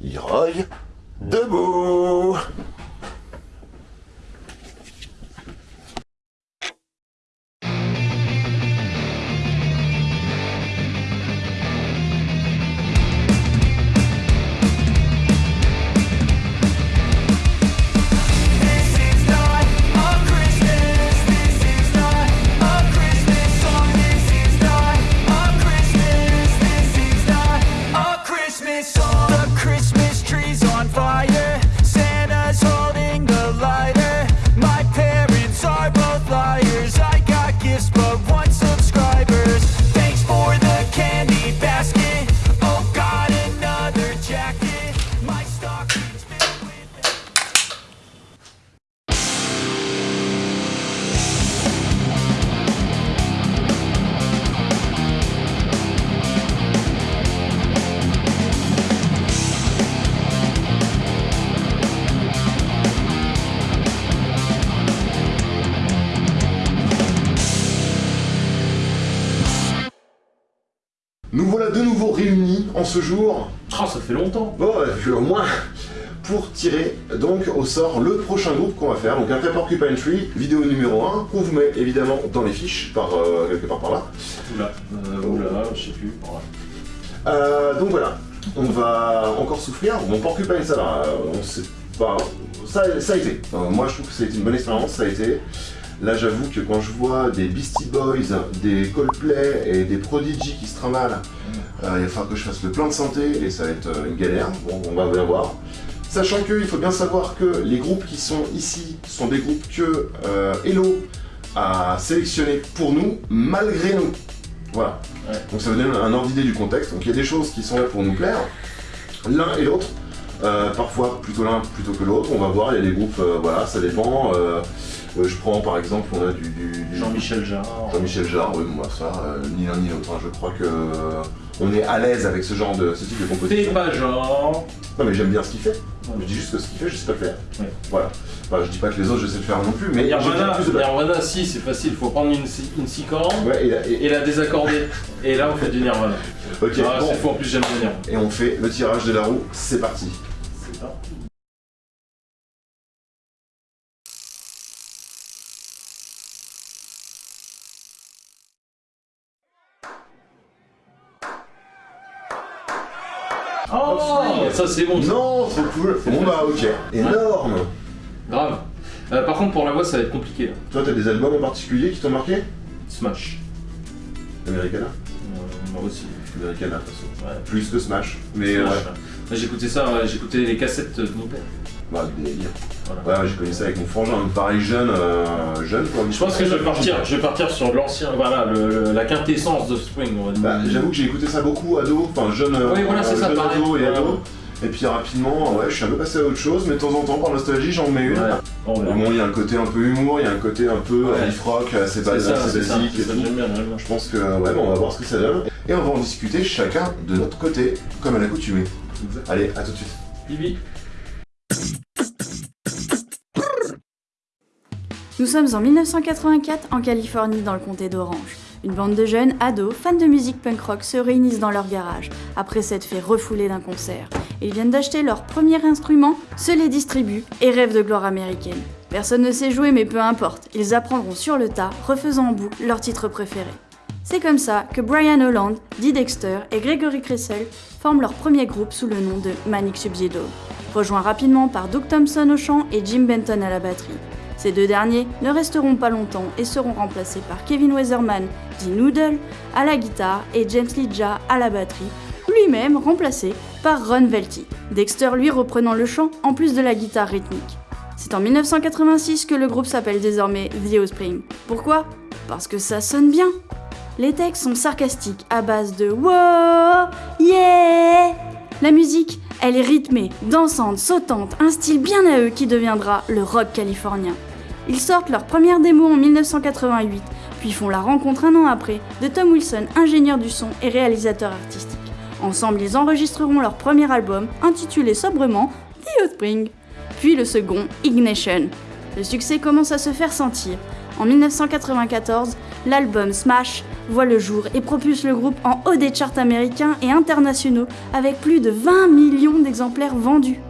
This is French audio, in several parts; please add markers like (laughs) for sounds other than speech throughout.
Leroy, debout Nous voilà de nouveau réunis en ce jour, Ah, ça fait longtemps. bon, euh, au moins, pour tirer donc au sort le prochain groupe qu'on va faire. Donc après Porcupine Tree, vidéo numéro 1, qu'on vous met évidemment dans les fiches, par euh, quelque part par là. Oula, euh, oula, je sais plus. Voilà. Euh, donc voilà, on va encore souffrir. Bon, Porcupine, ça va, euh, on sait pas. Ça, ça a été. Moi, je trouve que ça a été une bonne expérience, ça a été. Là, j'avoue que quand je vois des Beastie Boys, des Coldplay et des Prodigy qui se trimballent, euh, il va falloir que je fasse le plein de santé et ça va être euh, une galère. Bon, on va bien voir. Sachant qu'il faut bien savoir que les groupes qui sont ici sont des groupes que euh, Hello a sélectionnés pour nous, malgré nous. Voilà. Ouais. Donc ça vous donne un ordre d'idée du contexte. Donc il y a des choses qui sont là pour nous plaire, l'un et l'autre. Euh, parfois plutôt l'un plutôt que l'autre. On va voir, il y a des groupes, voilà, ça dépend. Euh, je prends par exemple, on a du, du- du- Jean-Michel Jarre. Jean-Michel Jarre, oui, moi ça, euh, ni l'un ni l'autre. hein. Je crois que euh, on est à l'aise avec ce genre de ce type de T'es composition. pas genre. Non mais j'aime bien ce qu'il fait. Ouais. Je dis juste que ce qu'il fait, je sais pas le faire. Ouais. Voilà. Enfin, je dis pas que les autres je sais le faire non plus, mais Nirvana, plus de balle. Nirvana, si, c'est facile. Faut prendre une, une six cordes Ouais, et, là- et- et la désaccorder. et là, on fait du Nirvana. ok, Ah, bon. c'est fou, en plus, j'aime bien Nirvana. Et on fait le tirage de la roue, c'est parti. C'est parti. Oh, ça c'est bon, ça. Non, trop cool. Bon bah ok. Énorme. grave. Euh, par contre, pour la voix, ça va être compliqué. là. Toi, t'as des albums en particulier qui t'ont marqué? Smash. Americana? Euh, moi aussi. Americana, de toute façon. Ouais. Plus que Smash. Mais Smash, ouais. ouais. J'écoutais ça, ouais, j'écoutais les cassettes de mon père. Bah. Voilà. Ouais, j'ai connu ça avec mon frangin, pareil jeune, euh, jeune quoi. Je pense que je vais partir, je vais partir sur l'ancien, voilà, le- le- la quintessence de Spring. on va dire. Bah, j'avoue que j'ai écouté ça beaucoup ado, enfin jeune, euh, Oui, voilà, c'est ça, jeune pareil. ado et Ouais, ado. Ouais. Et puis rapidement, ouais, je suis un peu passé à autre chose, mais de temps en temps, par nostalgie, j'en mets une. Ouais. Bon, il y a un côté un peu humour, il y a un côté un peu Ouais. life rock, assez, C'est bas- ça, assez ça, basique et ça, tout. bien. Je pense que, ouais, bon, on va voir ce que ça donne. Et on va en discuter chacun de notre côté, comme à l'accoutumée. Allez, à tout de suite. Bibi. Nous sommes en 1984 en Californie dans le comté d'Orange. Une bande de jeunes ados, fans de musique punk rock, se réunissent dans leur garage après s'être fait refouler d'un concert. Ils viennent d'acheter leur premier instrument, se les distribuent et rêvent de gloire américaine. Personne ne sait jouer mais peu importe, ils apprendront sur le tas, refaisant en boucle leur titre préféré. C'est comme ça que Brian Holland, Dee Dexter et Gregory Cressel forment leur premier groupe sous le nom de Manic Subsido, rejoint rapidement par Doug Thompson au chant et Jim Benton à la batterie. Ces deux derniers ne resteront pas longtemps et seront remplacés par Kevin Weatherman, dit Noodle, à la guitare et James Lidja à la batterie, lui-même remplacé Ron Velty. Dexter lui reprenant le chant en plus de la guitare rythmique. C'est en 1986 que le groupe s'appelle désormais The Offspring. Pourquoi? Parce que ça sonne bien. Les textes sont sarcastiques à base de Wow, yeah La musique, elle est rythmée, dansante, sautante, un style bien à eux qui deviendra le rock californien. Ils sortent leur première démo en 1988, puis font la rencontre un an après de Tom Wilson, ingénieur du son et réalisateur artistique. Ensemble, ils enregistreront leur premier album, intitulé sobrement The Offspring, puis le second, Ignition. Le succès commence à se faire sentir. En 1994, l'album Smash voit le jour et propulse le groupe en haut des charts américains et internationaux avec plus de 20 millions d'exemplaires vendus.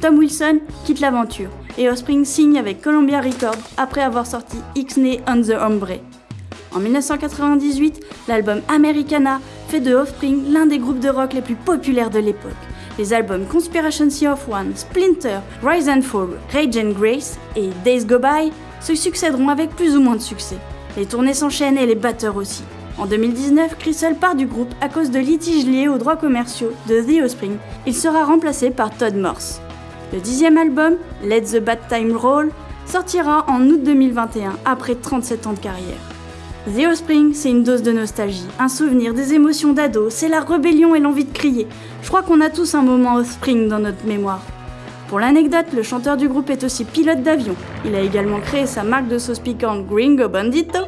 Tom Wilson quitte l'aventure et Offspring signe avec Columbia Records après avoir sorti X-Nay on the Hombre. En 1998, l'album Americana fait de Offspring l'un des groupes de rock les plus populaires de l'époque. Les albums Conspiration of One, Splinter, Rise and Fall, Rage and Grace et Days Go By se succéderont avec plus ou moins de succès. Les tournées s'enchaînent et les batteurs aussi. En 2019, Crystal part du groupe à cause de litiges liés aux droits commerciaux de The Offspring. Il sera remplacé par Todd Morse. Le dixième album, Let the Bad Time Roll, sortira en août 2021 après 37 ans de carrière. The Offspring, c'est une dose de nostalgie, un souvenir des émotions d'ado, c'est la rébellion et l'envie de crier. Je crois qu'on a tous un moment Offspring dans notre mémoire. Pour l'anecdote, le chanteur du groupe est aussi pilote d'avion. Il a également créé sa marque de sauce piquante Gringo Bandito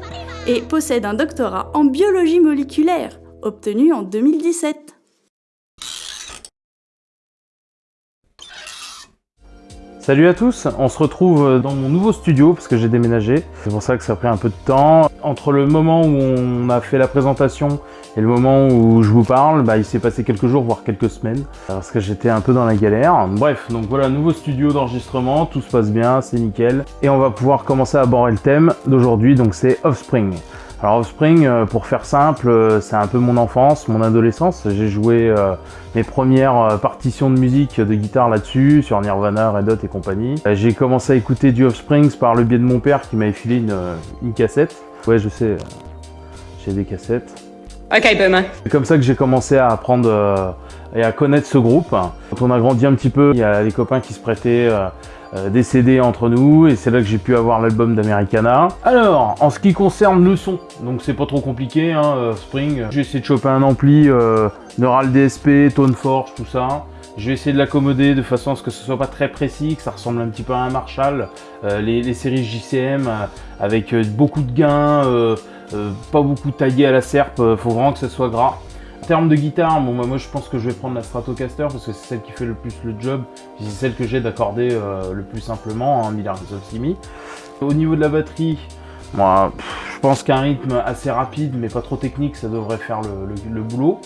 et possède un doctorat en biologie moléculaire, obtenu en 2017. Salut à tous, on se retrouve dans mon nouveau studio parce que j'ai déménagé. C'est pour ça que ça a pris un peu de temps. Entre le moment où on a fait la présentation et le moment où je vous parle, bah, il s'est passé quelques jours, voire quelques semaines, parce que j'étais un peu dans la galère. Bref, donc voilà, nouveau studio d'enregistrement, tout se passe bien, c'est nickel. Et on va pouvoir commencer à aborder le thème d'aujourd'hui, donc c'est Offspring. Alors Offspring, euh, pour faire simple, euh, c'est un peu mon enfance, mon adolescence. J'ai joué euh, mes premières partitions de musique de guitare là-dessus, sur Nirvana, Red Hot et compagnie. J'ai commencé à écouter du Offspring par le biais de mon père qui m'avait filé une, une cassette. Ouais, je sais, j'ai des cassettes. Okay, boomer. C'est comme ça que j'ai commencé à apprendre et à connaître ce groupe. Quand on a grandi un petit peu, il y a les copains qui se prêtaient des CD entre nous et c'est là que j'ai pu avoir l'album d'Americana. Alors, en ce qui concerne le son, donc c'est pas trop compliqué, hein, euh, Spring. J'ai essayé de choper un ampli euh, Neural DSP, Tone Forge, tout ça. Je vais essayer de l'accommoder de façon à ce que ce soit pas très précis, que ça ressemble un petit peu à un Marshall. Euh, les, séries JCM euh, avec euh, beaucoup de gains, euh, euh, pas beaucoup taillé à la serpe, euh, faut vraiment que ce soit gras. En termes de guitare, moi je pense que je vais prendre la Stratocaster parce que c'est celle qui fait le plus le job, c'est celle que j'ai d'accorder euh, le plus simplement, hein, Miller Simi. Au niveau de la batterie, moi je pense qu'un rythme assez rapide mais pas trop technique, ça devrait faire le, boulot.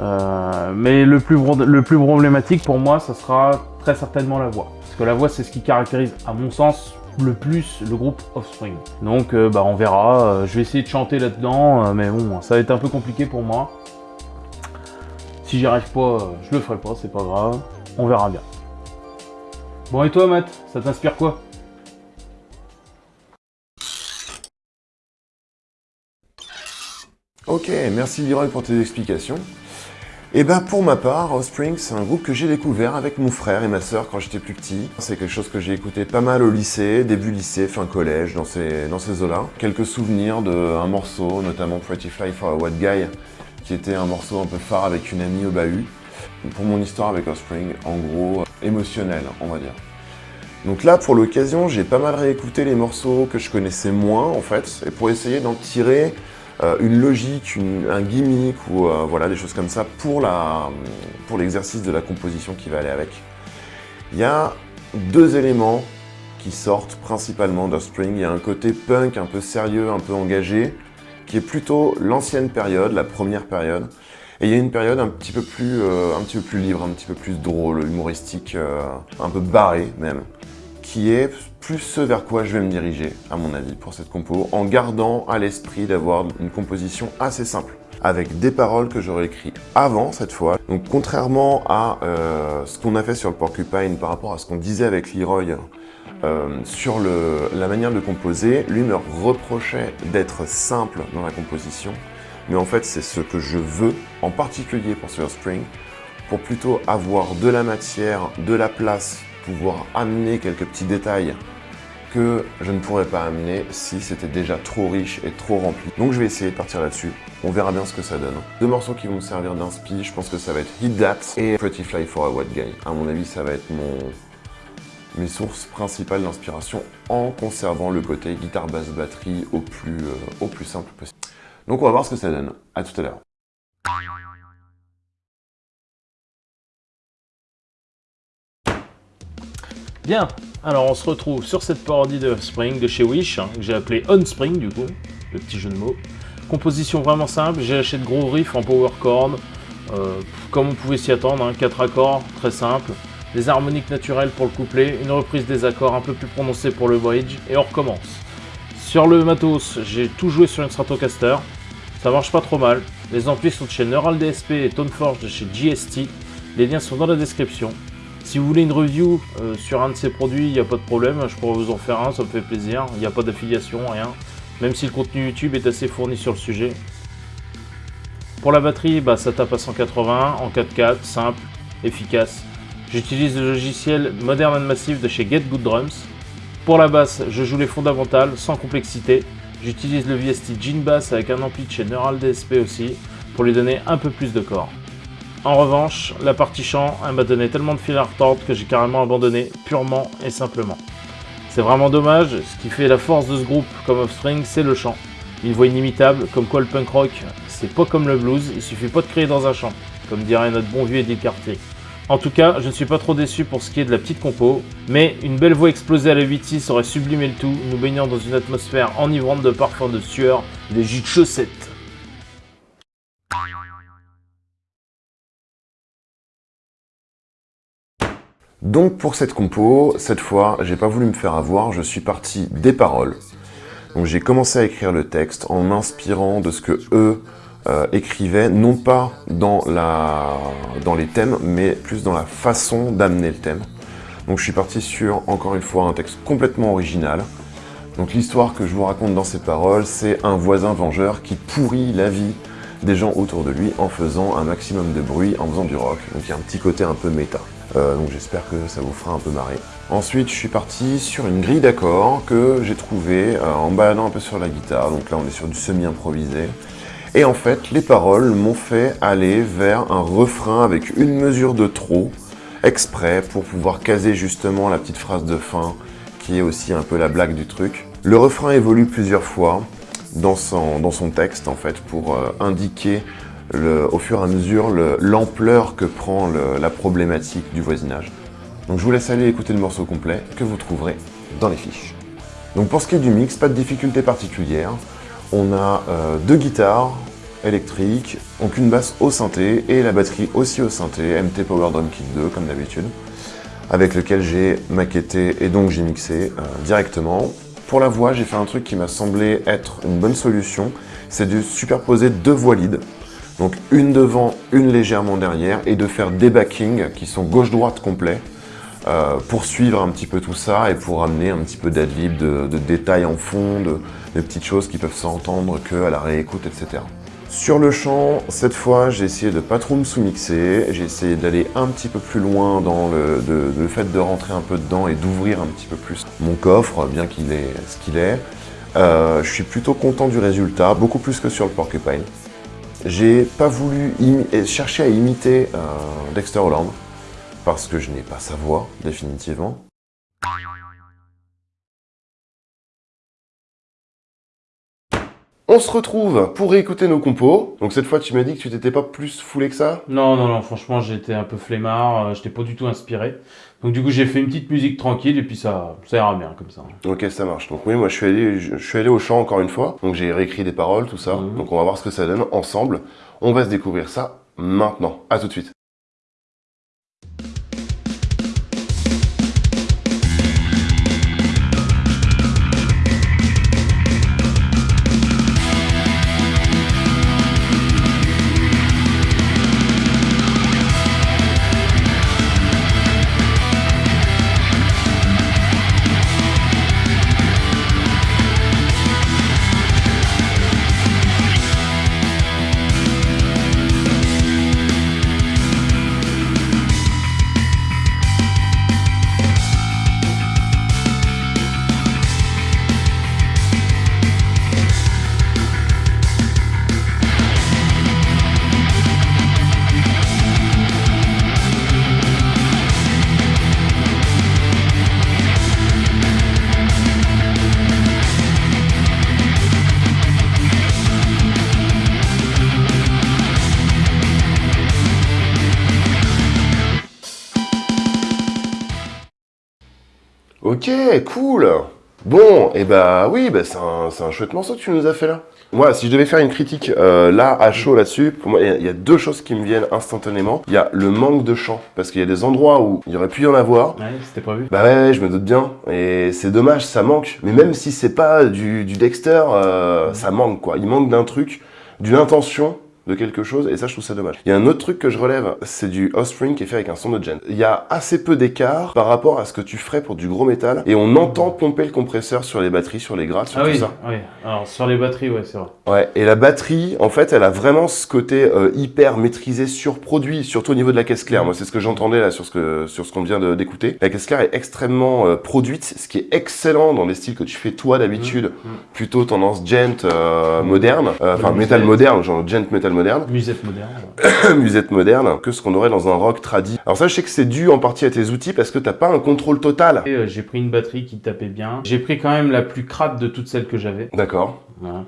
Euh, mais le plus, le plus problématique pour moi, ça sera très certainement la voix. Parce que la voix, c'est ce qui caractérise, à mon sens, le plus le groupe Offspring. Donc, euh, bah, on verra. Je vais essayer de chanter là-dedans, mais bon, ça va être un peu compliqué pour moi. J'y arrive pas, je le ferai pas, c'est pas grave. On verra bien. Bon, et toi, Matt, ça t'inspire quoi? Ok, merci Leroy pour tes explications. Et ben pour ma part, Offspring, c'est un groupe que j'ai découvert avec mon frère et ma sœur quand j'étais plus petit. C'est quelque chose que j'ai écouté pas mal au lycée, début lycée, fin collège, dans ces, dans ces eaux-là. Quelques souvenirs d'un morceau, notamment Pretty Fly for a White Guy, qui était un morceau un peu phare avec une amie au bahut. Pour mon histoire avec Offspring, en gros, émotionnel, on va dire. Donc là, pour l'occasion, j'ai pas mal réécouté les morceaux que je connaissais moins, en fait, et pour essayer d'en tirer euh, une logique, un gimmick ou euh, voilà des choses comme ça pour la pour l'exercice de la composition qui va aller avec. Il y a deux éléments qui sortent principalement d'Offspring. Il y a un côté punk un peu sérieux, un peu engagé, qui est plutôt l'ancienne période, la première période. Et il y a une période un petit peu plus, euh, libre, un petit peu plus drôle, humoristique, euh, un peu barré même, qui est plus ce vers quoi je vais me diriger, à mon avis, pour cette compo, en gardant à l'esprit d'avoir une composition assez simple, avec des paroles que j'aurais écrites avant cette fois. Donc contrairement à euh, ce qu'on a fait sur le Porcupine par rapport à ce qu'on disait avec Leroy euh, sur la manière de composer, lui me reprochait d'être simple dans la composition, mais en fait c'est ce que je veux, en particulier pour ce Spring, pour plutôt avoir de la matière, de la place, pouvoir amener quelques petits détails que je ne pourrais pas amener si c'était déjà trop riche et trop rempli. Donc je vais essayer de partir là-dessus. On verra bien ce que ça donne. Deux morceaux qui vont me servir d'inspi, je pense que ça va être Hit That et Pretty Fly for a White Guy. À mon avis, ça va être mon mes sources principales d'inspiration en conservant le côté guitare basse batterie au plus, euh, au plus simple possible. Donc on va voir ce que ça donne. À tout à l'heure. Bien, alors on se retrouve sur cette parodie de Spring de chez Wish, hein, que j'ai appelé On Spring du coup, le petit jeu de mots. Composition vraiment simple, j'ai lâché de gros riffs en power chord, euh, comme on pouvait s'y attendre, hein, 4 accords, très simple, des harmoniques naturelles pour le couplet, une reprise des accords un peu plus prononcée pour le bridge, et on recommence. Sur le matos, j'ai tout joué sur une Stratocaster, ça marche pas trop mal, les amplis sont de chez Neural DSP et Toneforge de chez GST, les liens sont dans la description. Si vous voulez une review euh, sur un de ces produits, il n'y a pas de problème, je pourrais vous en faire un, ça me fait plaisir, il n'y a pas d'affiliation, rien, même si le contenu YouTube est assez fourni sur le sujet. Pour la batterie, bah, ça tape à 180 en 4x4, simple, efficace. J'utilise le logiciel Modern and Massive de chez Get Good Drums. Pour la basse, je joue les fondamentales sans complexité. J'utilise le VST Gene Bass avec un ampli de chez Neural DSP aussi, pour lui donner un peu plus de corps. En revanche, la partie chant, elle m'a donné tellement de fil à retordre que j'ai carrément abandonné, purement et simplement. C'est vraiment dommage, ce qui fait la force de ce groupe comme Offspring, c'est le chant. Une voix inimitable, comme quoi le punk rock, c'est pas comme le blues, il suffit pas de crier dans un champ, comme dirait notre bon vieux Eddie Cartier. En tout cas, je ne suis pas trop déçu pour ce qui est de la petite compo, mais une belle voix explosée à la 8-6 aurait sublimé le tout, nous baignant dans une atmosphère enivrante de parfums de sueur et de jus de chaussettes. Donc pour cette compo, cette fois, j'ai pas voulu me faire avoir, je suis parti des paroles. Donc j'ai commencé à écrire le texte en m'inspirant de ce que eux euh, écrivaient, non pas dans, la, dans les thèmes, mais plus dans la façon d'amener le thème. Donc je suis parti sur, encore une fois, un texte complètement original. Donc l'histoire que je vous raconte dans ces paroles, c'est un voisin vengeur qui pourrit la vie des gens autour de lui en faisant un maximum de bruit, en faisant du rock. Donc il y a un petit côté un peu méta. Euh, donc j'espère que ça vous fera un peu marrer. Ensuite, je suis parti sur une grille d'accords que j'ai trouvée euh, en baladant un peu sur la guitare. Donc là, on est sur du semi-improvisé. Et en fait, les paroles m'ont fait aller vers un refrain avec une mesure de trop, exprès, pour pouvoir caser justement la petite phrase de fin, qui est aussi un peu la blague du truc. Le refrain évolue plusieurs fois dans son, dans son texte, en fait, pour euh, indiquer le, au fur et à mesure l'ampleur que prend la problématique du voisinage. Donc je vous laisse aller écouter le morceau complet que vous trouverez dans les fiches. Donc pour ce qui est du mix, pas de difficulté particulière. On a euh, deux guitares électriques, donc une basse au synthé et la batterie aussi au synthé, MT Power Drum Kit 2 comme d'habitude, avec lequel j'ai maquetté et donc j'ai mixé euh, directement. Pour la voix, j'ai fait un truc qui m'a semblé être une bonne solution, c'est de superposer deux voix lead. Donc une devant, une légèrement derrière, et de faire des backings qui sont gauche-droite complets, euh, pour suivre un petit peu tout ça et pour amener un petit peu d'adlib, de, de détails en fond, de, de petites choses qui peuvent s'entendre qu'à la réécoute, etc. Sur le chant, cette fois, j'ai essayé de pas trop me sous-mixer, j'ai essayé d'aller un petit peu plus loin dans le, fait de rentrer un peu dedans et d'ouvrir un petit peu plus mon coffre, bien qu'il est ce qu'il est. Euh, je suis plutôt content du résultat, beaucoup plus que sur le Porcupine. J'ai pas voulu chercher à imiter euh, Dexter Holland, parce que je n'ai pas sa voix, définitivement. On se retrouve pour réécouter nos compos. Donc cette fois, tu m'as dit que tu t'étais pas plus foulé que ça? Non, non, non, franchement, j'étais un peu flemmard, euh, j'étais pas du tout inspiré. Donc du coup, j'ai fait une petite musique tranquille et puis ça, ça ira bien comme ça. Ok, ça marche. Donc oui, moi je suis allé, je, je suis allé au chant encore une fois. Donc j'ai réécrit des paroles, tout ça. Mhm. Donc on va voir ce que ça donne ensemble. On va se découvrir ça maintenant. À tout de suite. Ok, cool. Bon, et bah oui, bah c'est un, un chouette morceau que tu nous as fait là. Moi, si je devais faire une critique euh, là, à chaud là-dessus, pour moi, il y a- il y, a deux choses qui me viennent instantanément. Il y a le manque de chant, parce qu'il y a des endroits où il y aurait pu y en avoir. Ouais, c'était prévu. Bah ouais, ouais, je me doute bien. Et c'est dommage, ça manque. Mais même si c'est pas du, du Dexter, euh, ça manque quoi. Il manque d'un truc, d'une intention de quelque chose, et ça je trouve ça dommage. Il y a un autre truc que je relève, c'est du Offspring qui est fait avec un son de gen. Il y a assez peu d'écart par rapport à ce que tu ferais pour du gros métal, et on entend pomper le compresseur sur les batteries, sur les grattes, sur Ah tout oui, ça. oui. Alors sur les batteries, ouais, c'est vrai. Ouais, et la batterie, en fait, elle a vraiment ce côté euh, hyper maîtrisé, surproduit, surtout au niveau de la caisse claire. Moi, c'est ce que j'entendais là sur ce que sur ce qu'on vient d'écouter. La caisse claire est extrêmement euh, produite, ce qui est excellent dans les styles que tu fais toi d'habitude, Mm, plutôt tendance gent euh, moderne, enfin musette. moderne, genre gent metal moderne, Musette moderne. ouais. (coughs) musette moderne, que ce qu'on aurait dans un rock tradi. Alors ça, je sais que c'est dû en partie à tes outils parce que t'as pas un contrôle total. Euh, j'ai pris une batterie qui tapait bien. J'ai pris quand même la plus crade de toutes celles que j'avais. D'accord. Voilà.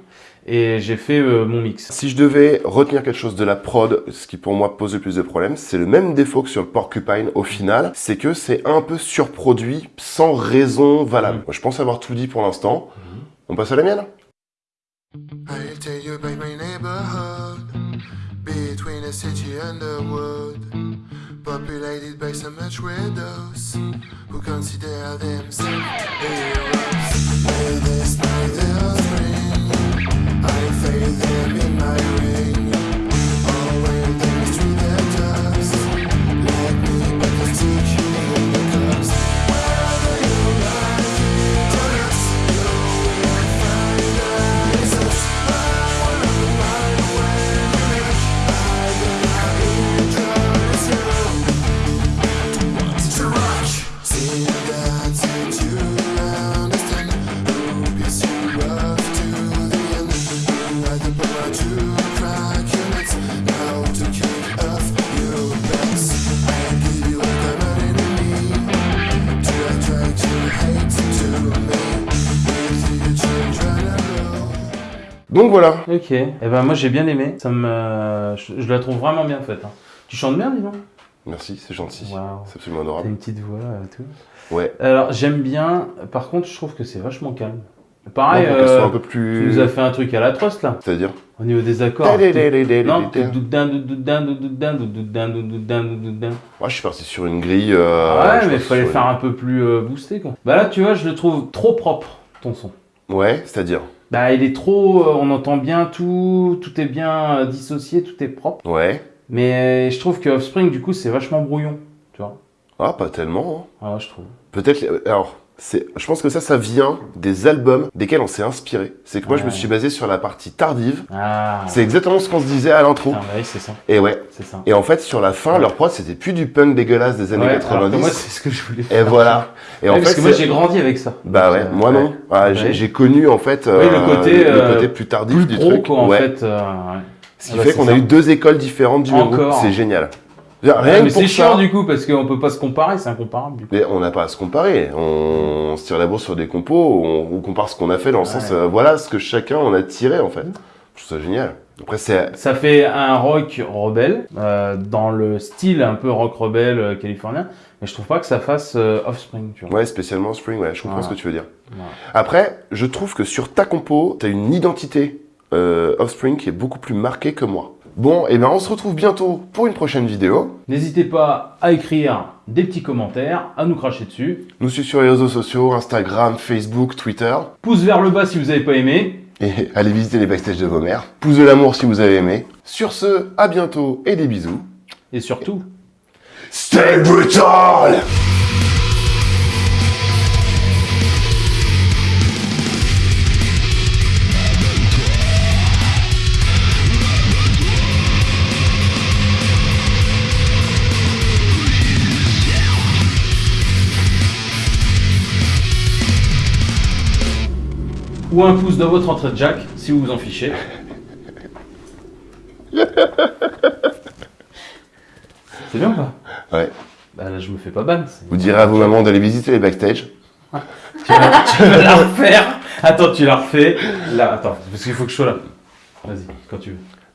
Et j'ai fait euh, mon mix. Si je devais retenir quelque chose de la prod, ce qui pour moi pose le plus de problèmes, c'est le même défaut que sur le Porcupine au final, c'est que c'est un peu surproduit sans raison valable. Moi, je pense avoir tout dit pour l'instant. On passe à la mienne? Populated by so much widows who consider themselves heroes. With this night they'll I fade them in my ring. Ok. Et ben moi j'ai bien aimé. Ça me, je, je la trouve vraiment bien faite. hein. Tu chantes bien, dis donc. Merci, c'est gentil. C'est absolument T'as adorable. une petite voix euh, tout. Ouais. Alors j'aime bien. Par contre, je trouve que c'est vachement calme. Pareil. Non, euh, un peu Tu plus... nous as fait un truc à la Trust là. C'est-à-dire Au niveau des accords. Non. Doudoudin. je suis parti sur une grille... euh, Ouais, mais il fallait faire un peu plus euh, boosté quoi. Bah là, tu vois, je le trouve trop propre ton son. Ouais, c'est-à-dire Bah il est trop, euh, on entend bien tout, tout est bien euh, dissocié, tout est propre. Ouais. Mais je trouve que Offspring du coup c'est vachement brouillon, tu vois. Ah, pas tellement. hein. Ah ouais, je trouve. Peut-être. Alors, c'est. Je pense que ça, ça vient des albums desquels on s'est inspiré. C'est que moi, je me suis basé sur la partie tardive. Ah. C'est exactement ce qu'on se disait à l'intro. Ah, bah oui, c'est ça, Et ouais. ça. Et en fait, sur la fin, leur prod, c'était plus du punk dégueulasse des années Ouais, alors que 90. moi c'est ce que je voulais et voilà. Et en parce fait, que moi j'ai grandi avec ça. Bah ouais, euh, moi non. Ah, j'ai connu en fait euh, Oui, le côté, le euh, côté plus tardif Plus du pro truc. quoi en fait. euh, ouais. Ce qui Ah bah, fait qu'on a eu deux écoles différentes du même groupe. C'est génial. Ouais, mais c'est chiant du coup parce qu'on peut pas se comparer, c'est incomparable du coup. Mais on n'a pas à se comparer. On, se tire la bourse sur des compos, on, on compare ce qu'on a fait dans le Ouais. sens, euh, voilà ce que chacun en a tiré en fait. Je trouve ça génial. Après, c'est. Ça fait un rock rebelle, euh, dans le style un peu rock rebelle euh, californien, mais je trouve pas que ça fasse euh, Offspring, tu vois. Ouais, spécialement Spring, ouais, je comprends Voilà. ce que tu veux dire. Voilà. Après, je trouve que sur ta compo, t'as une identité euh, Offspring qui est beaucoup plus marquée que moi. Bon, et ben on se retrouve bientôt pour une prochaine vidéo. N'hésitez pas à écrire des petits commentaires, à nous cracher dessus. Nous suivre sur les réseaux sociaux, Instagram, Facebook, Twitter. Pouce vers le bas si vous n'avez pas aimé. Et (laughs) allez visiter les backstage de vos mères. Pouce de l'amour si vous avez aimé. Sur ce, à bientôt et des bisous. Et surtout, Stay brutal! Ou un pouce dans votre entrée de jack si vous vous en fichez. (laughs) C'est bien ou pas? Ouais. Bah là je me fais pas ban. Vous direz à vos mamans d'aller visiter les backstage. Tu vas, tu vas la refaire Attends, tu la refais. Là, attends, parce qu'il faut que je sois là. Vas-y, quand tu veux.